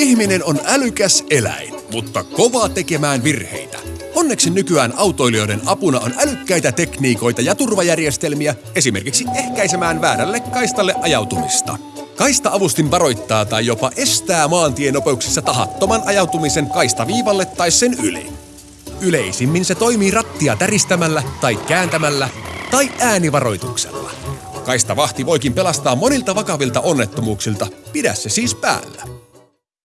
Ihminen on älykäs eläin, mutta kova tekemään virheitä. Onneksi nykyään autoilijoiden apuna on älykkäitä tekniikoita ja turvajärjestelmiä, esimerkiksi ehkäisemään väärälle kaistalle ajautumista. Kaista-avustin varoittaa tai jopa estää maantienopeuksissa tahattoman ajautumisen kaistaviivalle tai sen yli. Yleisimmin se toimii rattia täristämällä tai kääntämällä tai äänivaroituksella. Kaistavahti voikin pelastaa monilta vakavilta onnettomuuksilta, pidä se siis päällä.